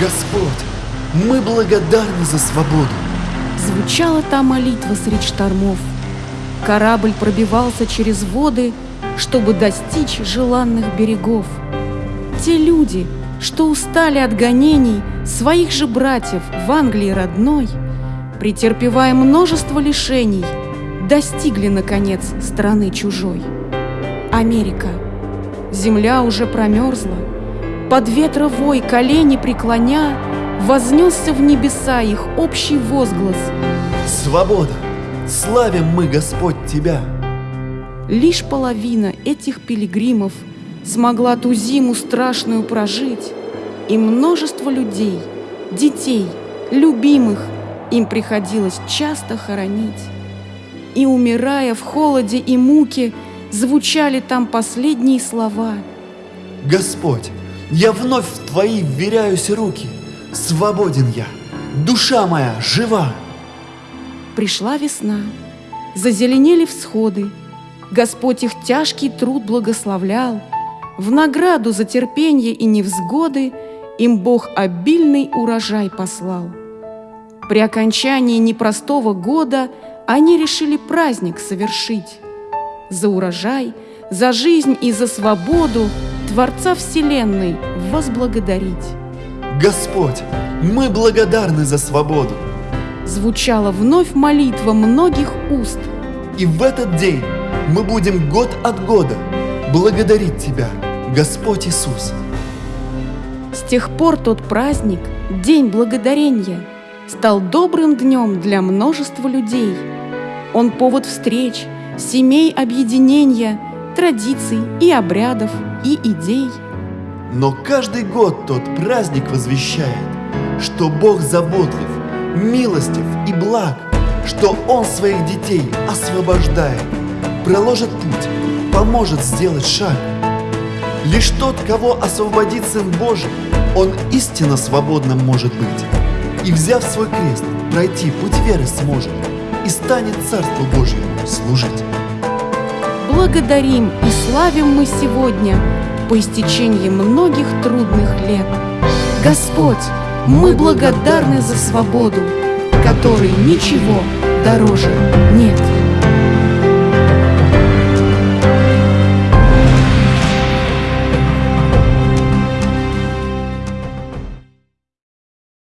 Господь, мы благодарны за свободу. Звучала та молитва средь штормов. Корабль пробивался через воды, чтобы достичь желанных берегов. Те люди, что устали от гонений своих же братьев в Англии родной, претерпевая множество лишений, достигли, наконец, страны чужой. Америка. Земля уже промерзла, под ветровой колени преклоня, Вознесся в небеса их общий возглас. Свобода! Славим мы, Господь, Тебя! Лишь половина этих пилигримов смогла ту зиму страшную прожить, и множество людей, детей, любимых им приходилось часто хоронить. И, умирая в холоде и муке, звучали там последние слова. Господь, я вновь в Твои вверяюсь руки – Свободен я, душа моя жива. Пришла весна, зазеленели всходы, Господь их тяжкий труд благословлял, В награду за терпенье и невзгоды Им Бог обильный урожай послал. При окончании непростого года Они решили праздник совершить. За урожай, за жизнь и за свободу Творца Вселенной возблагодарить. Господь, мы благодарны за свободу. Звучала вновь молитва многих уст. И в этот день мы будем год от года благодарить Тебя, Господь Иисус. С тех пор тот праздник, День Благодарения, стал добрым днем для множества людей. Он повод встреч, семей объединения, традиций и обрядов, и идей – но каждый год тот праздник возвещает, что Бог заботлив, милостив и благ, что Он своих детей освобождает, проложит путь, поможет сделать шаг. Лишь тот, кого освободит Сын Божий, он истинно свободным может быть. И, взяв свой крест, пройти путь веры сможет и станет Царству Божьему служить. Благодарим и славим мы сегодня по истечении многих трудных лет. Господь, мы благодарны за свободу, которой ничего дороже нет.